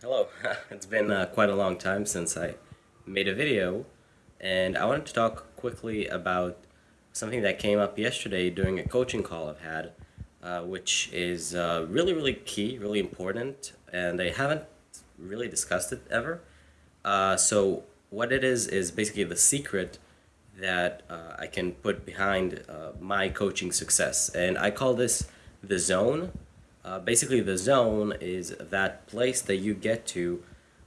Hello, it's been uh, quite a long time since I made a video and I wanted to talk quickly about something that came up yesterday during a coaching call I've had uh, which is uh, really really key, really important and I haven't really discussed it ever. Uh, so what it is is basically the secret that uh, I can put behind uh, my coaching success and I call this the zone uh, basically, the zone is that place that you get to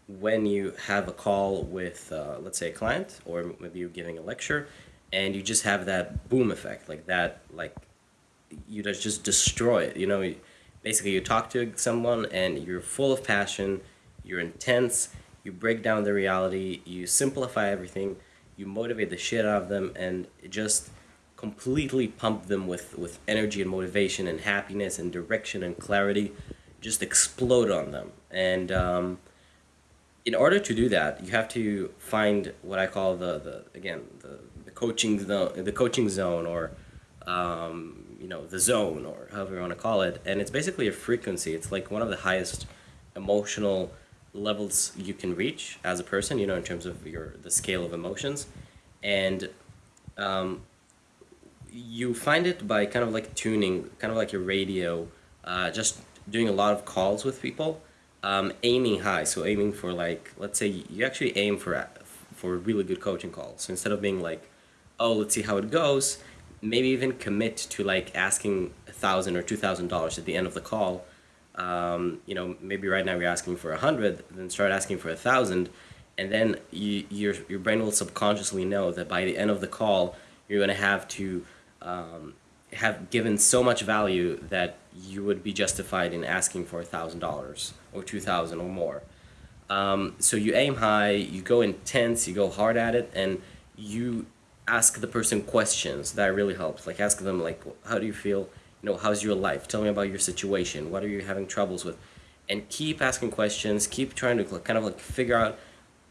when you have a call with, uh, let's say, a client, or maybe you're giving a lecture, and you just have that boom effect, like that, like you just destroy it. You know, basically, you talk to someone and you're full of passion, you're intense, you break down the reality, you simplify everything, you motivate the shit out of them, and it just completely pump them with, with energy and motivation and happiness and direction and clarity, just explode on them. And um, in order to do that, you have to find what I call the, the again, the, the coaching zone, the coaching zone or, um, you know, the zone or however you want to call it. And it's basically a frequency. It's like one of the highest emotional levels you can reach as a person, you know, in terms of your, the scale of emotions. And um, you find it by kind of like tuning, kind of like your radio, uh, just doing a lot of calls with people, um, aiming high. So aiming for like, let's say you actually aim for for really good coaching calls. So instead of being like, oh, let's see how it goes, maybe even commit to like asking a thousand or two thousand dollars at the end of the call. Um, you know, maybe right now you're asking for a hundred, then start asking for a thousand, and then you, your your brain will subconsciously know that by the end of the call, you're gonna have to um, have given so much value that you would be justified in asking for a thousand dollars or two thousand or more. Um, so you aim high, you go intense, you go hard at it, and you ask the person questions. That really helps. Like ask them like, how do you feel? You know, how's your life? Tell me about your situation. What are you having troubles with? And keep asking questions. Keep trying to kind of like figure out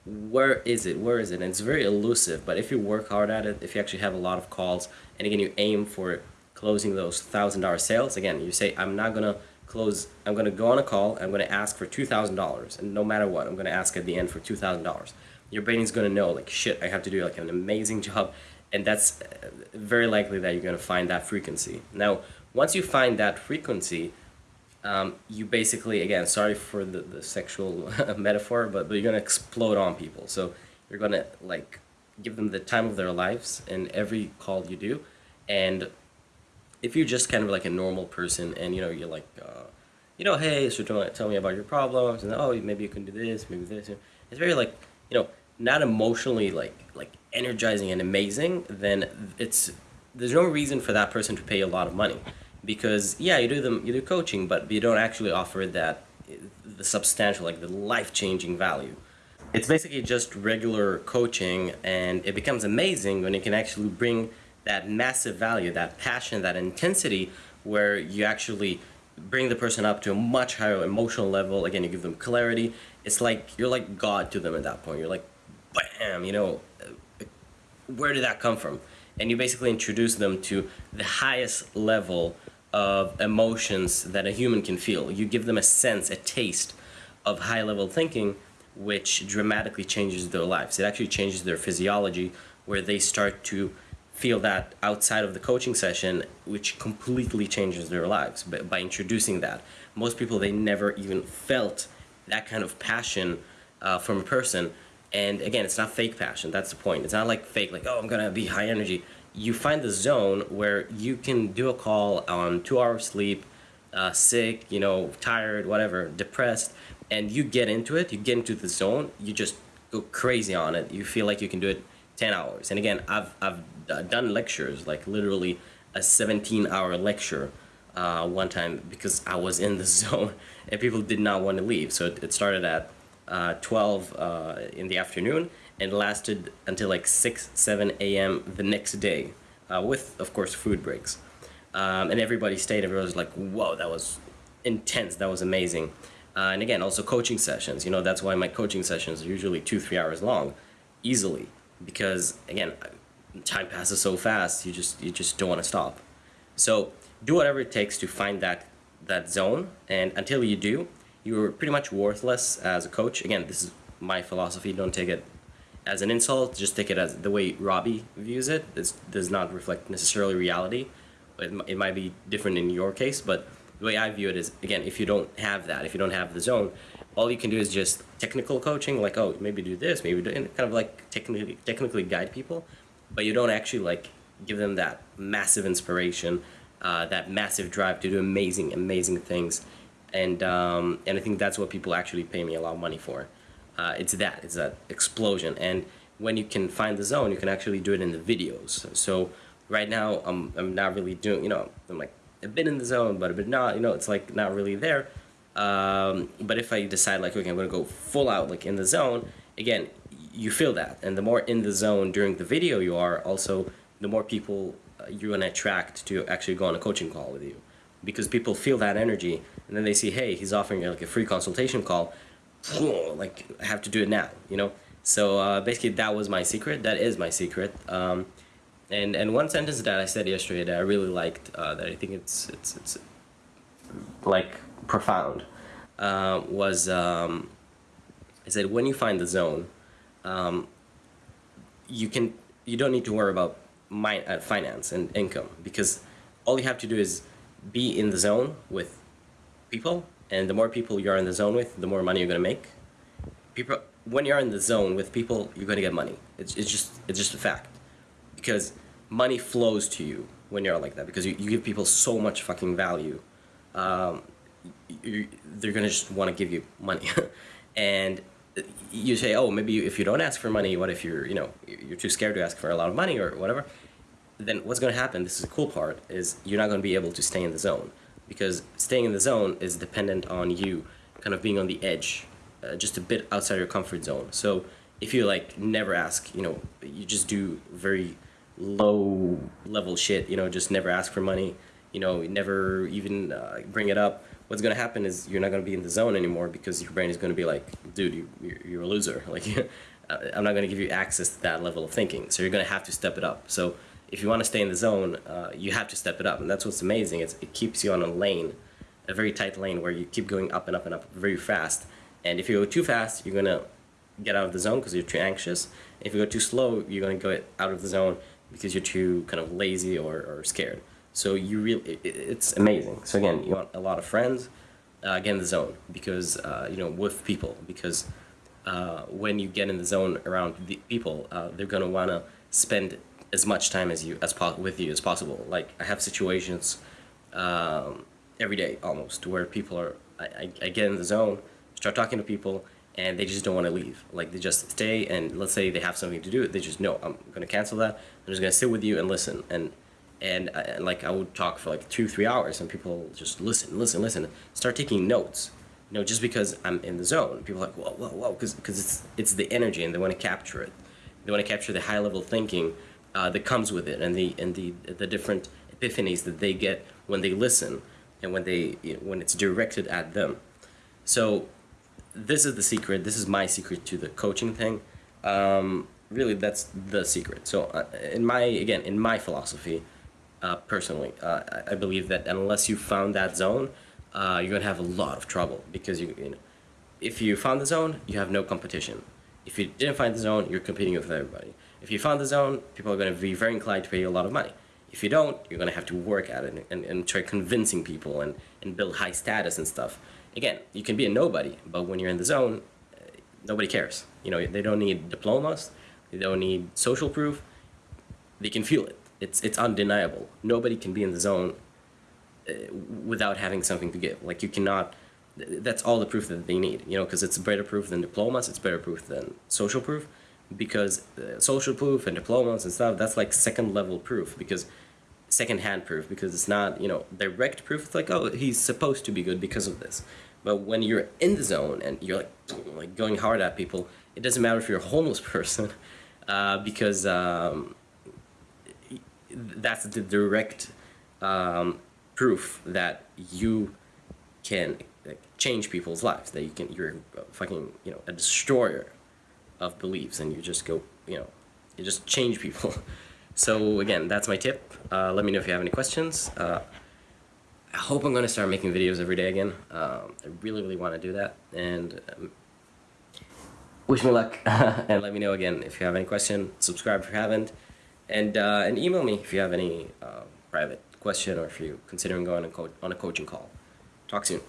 where is it? Where is it? And it's very elusive but if you work hard at it if you actually have a lot of calls and again you aim for closing those thousand dollar sales again you say i'm not gonna close i'm gonna go on a call i'm gonna ask for two thousand dollars and no matter what i'm gonna ask at the end for two thousand dollars. Your brain is gonna know like shit i have to do like an amazing job and that's uh, very likely that you're gonna find that frequency. Now once you find that frequency um, you basically, again, sorry for the, the sexual metaphor, but, but you're going to explode on people. So you're going to like give them the time of their lives in every call you do. And if you're just kind of like a normal person and, you know, you're like, uh, you know, hey, so tell, tell me about your problems and, oh, maybe you can do this, maybe this. It's very like, you know, not emotionally like, like energizing and amazing, then it's, there's no reason for that person to pay a lot of money because yeah you do them you do coaching but you don't actually offer that the substantial like the life-changing value. It's basically just regular coaching and it becomes amazing when you can actually bring that massive value that passion that intensity where you actually bring the person up to a much higher emotional level. Again you give them clarity. It's like you're like god to them at that point. You're like bam you know where did that come from? And you basically introduce them to the highest level of emotions that a human can feel. You give them a sense, a taste of high level thinking, which dramatically changes their lives. It actually changes their physiology, where they start to feel that outside of the coaching session, which completely changes their lives by, by introducing that. Most people, they never even felt that kind of passion uh, from a person. And again, it's not fake passion. That's the point. It's not like fake, like, oh, I'm going to be high energy you find the zone where you can do a call on two hours sleep, uh, sick, you know, tired, whatever, depressed, and you get into it, you get into the zone, you just go crazy on it. You feel like you can do it 10 hours. And again, I've, I've done lectures, like literally a 17 hour lecture uh, one time because I was in the zone and people did not want to leave. So it, started at uh, 12 uh, in the afternoon and lasted until like 6, 7 a.m. the next day uh, with, of course, food breaks. Um, and everybody stayed. Everybody was like, whoa, that was intense. That was amazing. Uh, and again, also coaching sessions. You know, that's why my coaching sessions are usually two, three hours long, easily. Because, again, time passes so fast, you just, you just don't want to stop. So do whatever it takes to find that, that zone. And until you do, you're pretty much worthless as a coach. Again, this is my philosophy. Don't take it as an insult. Just take it as the way Robbie views it. This does not reflect necessarily reality. It, it might be different in your case, but the way I view it is again, if you don't have that, if you don't have the zone, all you can do is just technical coaching, like oh maybe do this, maybe do, kind of like technically technically guide people, but you don't actually like give them that massive inspiration, uh, that massive drive to do amazing amazing things, and um, and I think that's what people actually pay me a lot of money for. Uh, it's that it's that explosion, and when you can find the zone, you can actually do it in the videos. So right now I'm I'm not really doing you know I'm like a bit in the zone, but but not you know it's like not really there. Um, but if I decide like okay I'm gonna go full out like in the zone again you feel that and the more in the zone during the video you are also the more people uh, you're gonna attract to actually go on a coaching call with you because people feel that energy and then they see hey he's offering like a free consultation call like I have to do it now you know? So uh, basically that was my secret. That is my secret. Um, and and one sentence that I said yesterday that I really liked uh, that I think it's it's it's like profound uh, was um, I said when you find the zone, um, you can you don't need to worry about my, uh, finance and income because all you have to do is be in the zone with people, and the more people you're in the zone with, the more money you're gonna make. People, when you're in the zone with people, you're gonna get money. It's, it's just it's just a fact because money flows to you when you're like that because you, you give people so much fucking value. Um, you, they're gonna just want to give you money, and you say, oh, maybe if you don't ask for money, what if you're you know you're too scared to ask for a lot of money or whatever? Then what's gonna happen? This is the cool part is you're not gonna be able to stay in the zone because staying in the zone is dependent on you kind of being on the edge, uh, just a bit outside your comfort zone. So if you like never ask, you know, you just do very low level shit, you know, just never ask for money, you know, never even uh, bring it up what's going to happen is you're not going to be in the zone anymore because your brain is going to be like, dude, you, you're a loser. Like, I'm not going to give you access to that level of thinking. So you're going to have to step it up. So if you want to stay in the zone, uh, you have to step it up. And that's what's amazing. It's, it keeps you on a lane, a very tight lane where you keep going up and up and up very fast. And if you go too fast, you're going to get out of the zone because you're too anxious. If you go too slow, you're going to go out of the zone because you're too kind of lazy or, or scared. So you really, it, it's amazing. So again, you want a lot of friends, uh, get in the zone because uh, you know with people because uh, when you get in the zone around the people, uh, they're gonna wanna spend as much time as you as with you as possible. Like I have situations um, every day almost where people are. I, I, I get in the zone, start talking to people, and they just don't want to leave. Like they just stay, and let's say they have something to do, they just know I'm gonna cancel that. I'm just gonna sit with you and listen and and, uh, like I would talk for like two, three hours, and people just listen, listen, listen, start taking notes. You know, just because I'm in the zone, people are like, whoa, whoa, whoa, because because it's it's the energy, and they want to capture it. They want to capture the high level thinking uh, that comes with it, and the and the the different epiphanies that they get when they listen, and when they you know, when it's directed at them. So, this is the secret. This is my secret to the coaching thing. Um, really, that's the secret. So, uh, in my again, in my philosophy uh, personally. Uh, I believe that unless you found that zone, uh, you're gonna have a lot of trouble because you, you know, if you found the zone, you have no competition. If you didn't find the zone, you're competing with everybody. If you found the zone, people are gonna be very inclined to pay you a lot of money. If you don't, you're gonna have to work at it and, and try convincing people and, and build high status and stuff. Again, you can be a nobody, but when you're in the zone, uh, nobody cares. You know, they don't need diplomas, they don't need social proof, they can feel it it's it's undeniable. Nobody can be in the zone uh, without having something to give. Like you cannot. That's all the proof that they need. You know, because it's better proof than diplomas. It's better proof than social proof, because uh, social proof and diplomas and stuff. That's like second level proof because second hand proof because it's not you know direct proof. It's like oh he's supposed to be good because of this. But when you're in the zone and you're like like going hard at people, it doesn't matter if you're a homeless person, uh, because um, that's the direct um, proof that you can change people's lives. That you can, you're fucking, you know, a destroyer of beliefs, and you just go, you know, you just change people. So again, that's my tip. Uh, let me know if you have any questions. Uh, I hope I'm going to start making videos every day again. Um, I really, really want to do that. And um, wish me luck. and let me know again if you have any question. Subscribe if you haven't. And, uh, and email me if you have any uh, private question or if you're considering going on a coaching call. Talk soon.